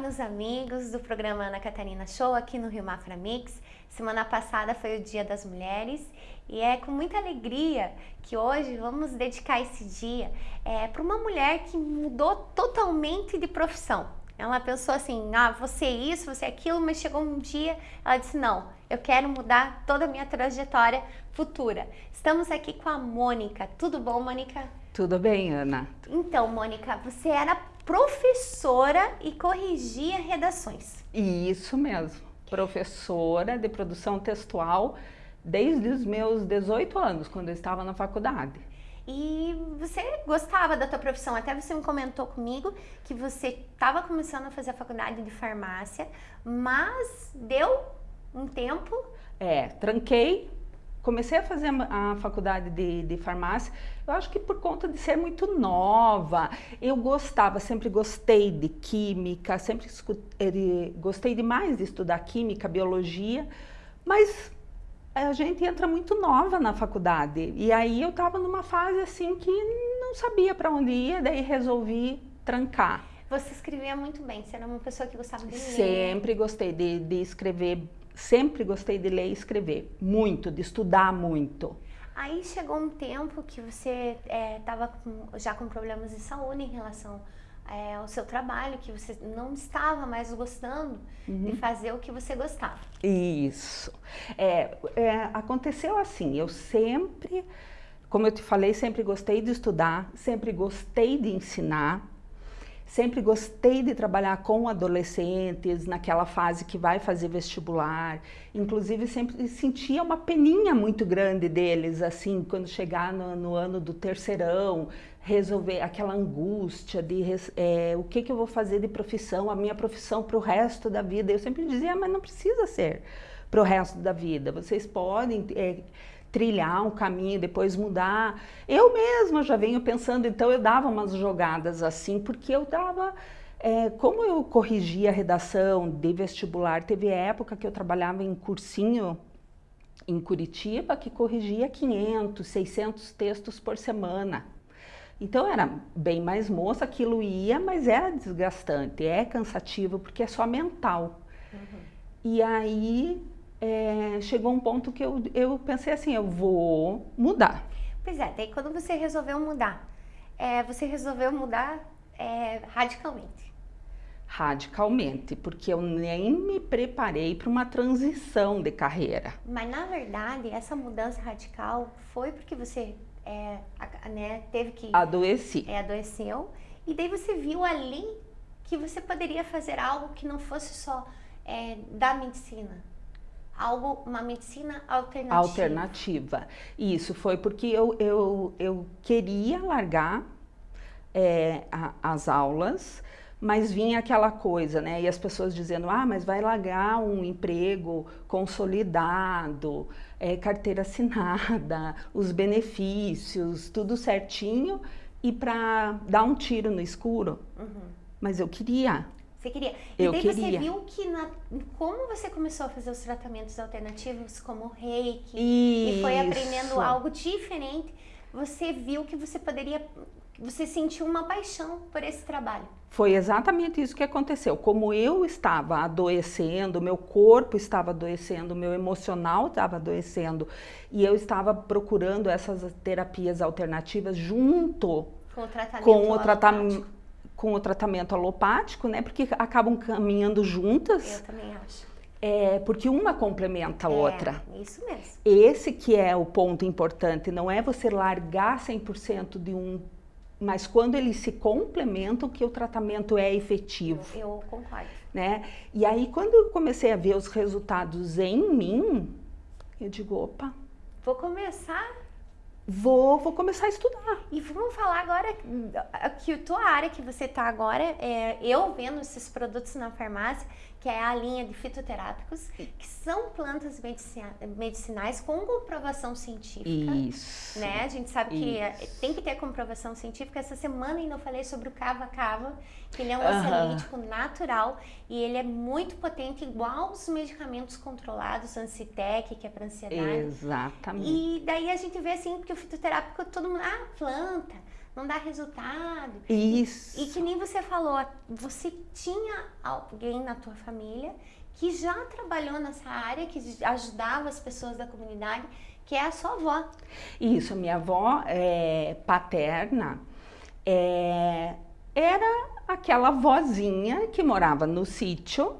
meus amigos do programa Ana Catarina Show aqui no Rio Mafra Mix. Semana passada foi o Dia das Mulheres e é com muita alegria que hoje vamos dedicar esse dia é, para uma mulher que mudou totalmente de profissão. Ela pensou assim, ah, você é isso, você é aquilo, mas chegou um dia, ela disse, não, eu quero mudar toda a minha trajetória futura. Estamos aqui com a Mônica. Tudo bom, Mônica? Tudo bem, Ana. Então, Mônica, você era professora e corrigia redações. Isso mesmo, professora de produção textual desde os meus 18 anos, quando eu estava na faculdade. E você gostava da tua profissão, até você me comentou comigo que você estava começando a fazer a faculdade de farmácia, mas deu um tempo... É, tranquei, comecei a fazer a, faculdade de, de, farmácia, eu acho que por conta de ser muito nova, eu gostava, sempre gostei de química, sempre gostei demais de estudar química, biologia, mas a gente entra muito nova na faculdade, e aí eu estava numa fase assim que não sabia para onde ia, daí resolvi trancar. Você escrevia muito bem, você era uma pessoa que gostava de ler. Sempre gostei de, de escrever sempre gostei de ler e escrever, muito, de estudar muito. Aí chegou um tempo que você estava é, já com problemas de saúde em relação é, ao seu trabalho, que você não estava mais gostando uhum. de fazer o que você gostava. Isso. É, é, aconteceu assim, eu sempre, como eu te falei, sempre gostei de estudar, sempre gostei de ensinar, Sempre gostei de trabalhar com adolescentes, naquela fase que vai fazer vestibular. Inclusive, sempre sentia uma peninha muito grande deles, assim, quando chegar no, no ano do terceirão, resolver aquela angústia de é, o que, que eu vou fazer de profissão, a minha profissão para o resto da vida. Eu sempre dizia, ah, mas não precisa ser para o resto da vida. Vocês podem... É, trilhar um caminho, depois mudar. Eu mesma já venho pensando, então eu dava umas jogadas assim, porque eu dava... É, como eu corrigia a redação de vestibular, teve época que eu trabalhava em cursinho em Curitiba que corrigia 500, 600 textos por semana. Então era bem mais moça, aquilo ia, mas era desgastante, é cansativo, porque é só mental. Uhum. E aí é, chegou um ponto que eu, eu pensei assim, eu vou mudar. Pois é, daí quando você resolveu mudar, é, você resolveu mudar é, radicalmente. Radicalmente, porque eu nem me preparei para uma transição de carreira. Mas na verdade, essa mudança radical foi porque você é, né, teve que... Adoeci. É, adoeceu. E daí você viu ali que você poderia fazer algo que não fosse só da medicina, algo, uma medicina alternativa. Alternativa. Isso foi porque eu, eu, eu queria largar é, a, as aulas, mas vinha aquela coisa, né? E as pessoas dizendo, ah, mas vai largar um emprego consolidado, é, carteira assinada, os benefícios, tudo certinho, e para dar um tiro no escuro. Uhum. Mas eu queria. Você queria. E eu daí queria. você viu que na, como você começou a fazer os tratamentos alternativos, como reiki, Isso. e foi aprendendo algo diferente, você viu que você poderia, você sentiu uma paixão por esse trabalho. Foi exatamente isso que aconteceu. Como eu estava adoecendo, meu corpo estava adoecendo, meu emocional estava adoecendo, e eu estava procurando essas terapias alternativas junto com o tratamento com o tratamento com o tratamento alopático, né? Porque acabam caminhando juntas. Eu também acho. É, porque uma complementa a é, outra. isso mesmo. Esse que é o ponto importante, não é você largar 100% de um, mas quando eles se complementam que o tratamento é efetivo. Eu, eu concordo. Né? E aí quando eu comecei a ver os resultados em mim, eu digo, opa. Vou começar Vou, vou começar a estudar. E vamos falar agora que a tua área que você está agora, é, eu vendo esses produtos na farmácia, que é a linha de fitoterápicos, que são plantas medicinais com comprovação científica. Isso. Né? A gente sabe que Isso. tem que ter comprovação científica. Essa semana ainda eu falei sobre o cava-cava, que ele é um ansiolítico natural e ele é muito potente, igual os medicamentos controlados, Ancitec, que é para ansiedade. Exatamente. E daí a gente vê assim, que o fitoterápico, todo mundo, ah, planta, não dá resultado. Isso. E, e que nem você falou, você tinha alguém na tua família que já trabalhou nessa área, que ajudava as pessoas da comunidade, que é a sua avó. Isso, a minha avó é, paterna é, era aquela vozinha que morava no sítio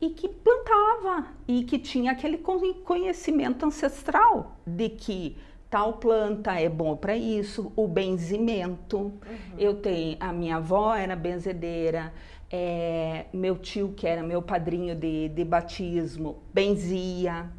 e que plantava e que tinha aquele conhecimento ancestral de que tal planta é bom para isso, o benzimento. Uhum. Eu tenho, a minha avó era benzedeira, é, meu tio, que era meu padrinho de, de batismo, benzia.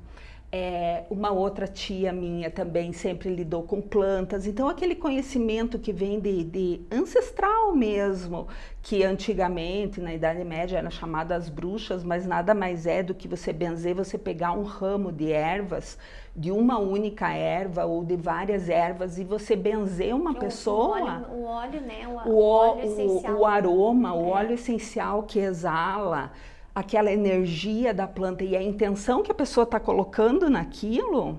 É, uma outra tia minha também sempre lidou com plantas, então aquele conhecimento que vem de, de ancestral mesmo, que antigamente na Idade Média era chamado as bruxas, mas nada mais é do que você benzer, você pegar um ramo de ervas, de uma única erva ou de várias ervas e você benzer uma o, pessoa. O óleo, o óleo, né? O, o, óleo essencial. O, aroma, o é. óleo essencial que exala aquela energia da planta e a intenção que a pessoa está colocando naquilo,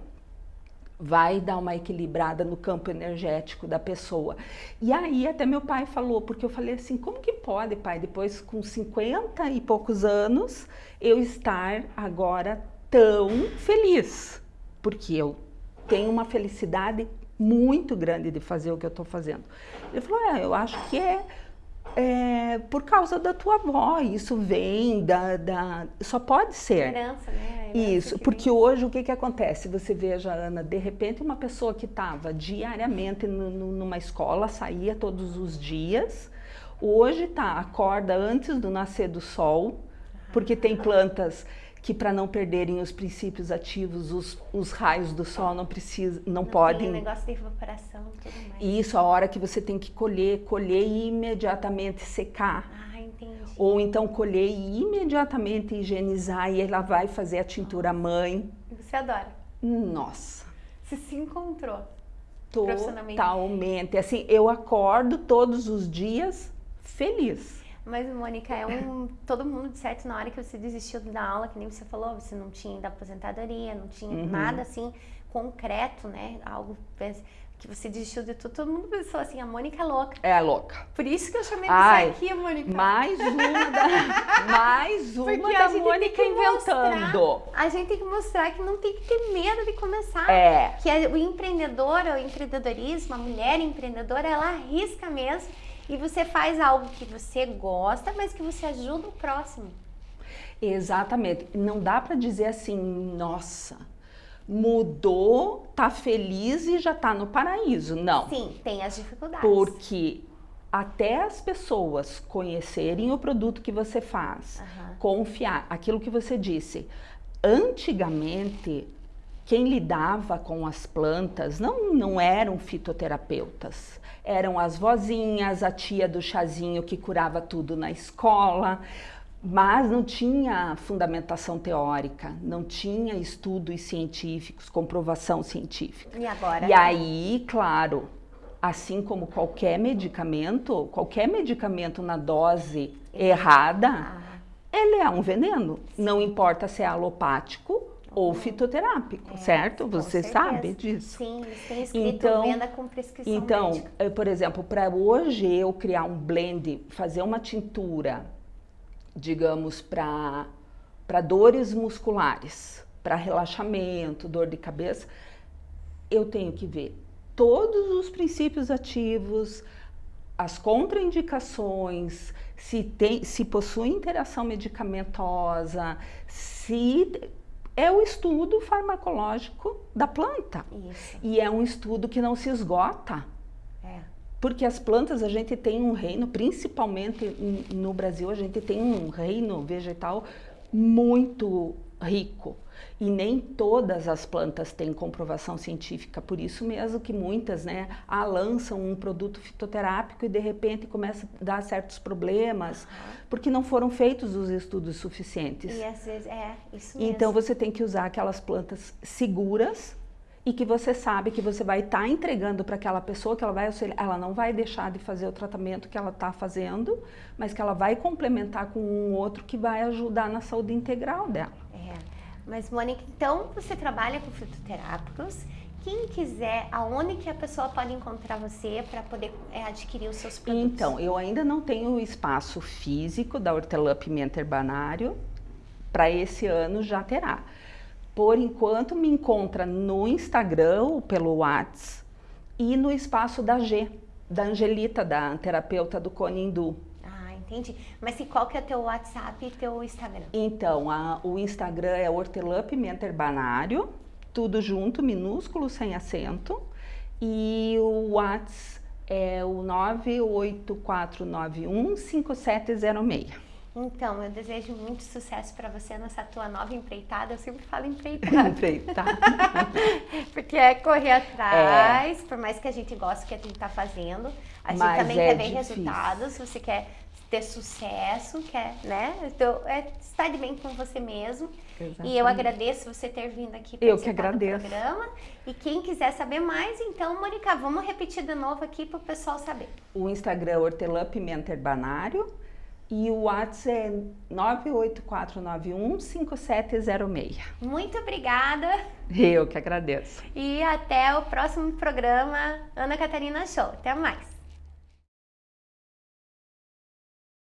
vai dar uma equilibrada no campo energético da pessoa. E aí até meu pai falou, porque eu falei assim, como que pode, pai, depois com 50 e poucos anos, eu estar agora tão feliz? Porque eu tenho uma felicidade muito grande de fazer o que eu estou fazendo. Ele falou, é, eu acho que é é, por causa da tua avó, isso vem da, da só pode ser. Herança, né? Isso, porque vem. hoje o que que acontece? Você veja, Ana, de repente uma pessoa que estava diariamente numa escola, saía todos os dias, hoje tá, acorda antes do nascer do sol, porque tem plantas que para não perderem os princípios ativos, os, os raios do sol não precisam, não, não podem. Tem negócio de evaporação, tudo mais. Isso, a hora que você tem que colher, colher e imediatamente secar. Ah, entendi. Ou então colher e imediatamente higienizar e ela vai fazer a tintura mãe. Você adora? Nossa. Você se encontrou. Totalmente. Assim, eu acordo todos os dias feliz. Mas, Mônica, é um. Todo mundo, de certo, na hora que você desistiu da aula, que nem você falou, você não tinha ainda aposentadoria, não tinha uhum. nada assim concreto, né? Algo que você desistiu de tudo. Todo mundo pensou assim: a Mônica é louca. É louca. Por isso que eu chamei Ai, você aqui, Mônica. Mais uma da. mais uma Porque da Mônica inventando. Mostrar, a gente tem que mostrar que não tem que ter medo de começar. É. Que o empreendedor, o empreendedorismo, a mulher empreendedora, ela arrisca mesmo e você faz algo que você gosta, mas que você ajuda o próximo. Exatamente. Não dá para dizer assim, nossa, mudou, tá feliz e já tá no paraíso. Não. Sim, tem as dificuldades. Porque até as pessoas conhecerem o produto que você faz, uhum. confiar, aquilo que você disse. Antigamente, quem lidava com as plantas não, não eram fitoterapeutas eram as vozinhas, a tia do chazinho que curava tudo na escola, mas não tinha fundamentação teórica, não tinha estudos científicos, comprovação científica. E agora? E aí, claro, assim como qualquer medicamento, qualquer medicamento na dose errada, ah. ele é um veneno. Não importa se é alopático ou fitoterápico, é, certo? Você certeza. sabe disso? Sim, tem escrito então, venda com prescrição Então, médica. Eh, por exemplo, para hoje eu criar um blend, fazer uma tintura, digamos, para dores musculares, para relaxamento, dor de cabeça, eu tenho que ver todos os princípios ativos, as contraindicações, se, tem, se possui interação medicamentosa, se é o estudo farmacológico da planta. Isso. E é um estudo que não se esgota. É. Porque as plantas, a gente tem um reino, principalmente no Brasil, a gente tem um reino vegetal muito rico. E nem todas as plantas têm comprovação científica, por isso mesmo que muitas né, ah, lançam um produto fitoterápico e de repente começa a dar certos problemas, porque não foram feitos os estudos suficientes. E às vezes é isso mesmo. Então você tem que usar aquelas plantas seguras e que você sabe que você vai estar tá entregando para aquela pessoa que ela vai ela não vai deixar de fazer o tratamento que ela está fazendo, mas que ela vai complementar com um outro que vai ajudar na saúde integral dela. É. Mas, Mônica, então você trabalha com fitoterápicos quem quiser, aonde que a pessoa pode encontrar você para poder é, adquirir os seus produtos? Então, eu ainda não tenho o espaço físico da Hortelã Pimenta Herbanário, para esse ano já terá. Por enquanto, me encontra no Instagram pelo WhatsApp e no espaço da G, da Angelita, da terapeuta do Conindu. Ah, entendi. Mas e qual que é teu WhatsApp e teu Instagram? Então, a, o Instagram é Hortelã Pimenta Herbanário, tudo junto, minúsculo, sem acento. E o WhatsApp é o 98491 5706. Então, eu desejo muito sucesso para você nessa tua nova empreitada. Eu sempre falo empreitada. empreitada. Porque é correr atrás, é. por mais que a gente goste do que a gente está fazendo, a gente Mas também é quer ver difícil. resultados. Você quer ter sucesso, quer, né? Então, é estar de bem com você mesmo. Exatamente. E eu agradeço você ter vindo aqui para o programa. E quem quiser saber mais, então, Mônica, vamos repetir de novo aqui para o pessoal saber. O Instagram é Hortelã Pimenta Herbanário e o WhatsApp é 984915706. Muito obrigada. Eu que agradeço. E até o próximo programa Ana Catarina Show. Até mais.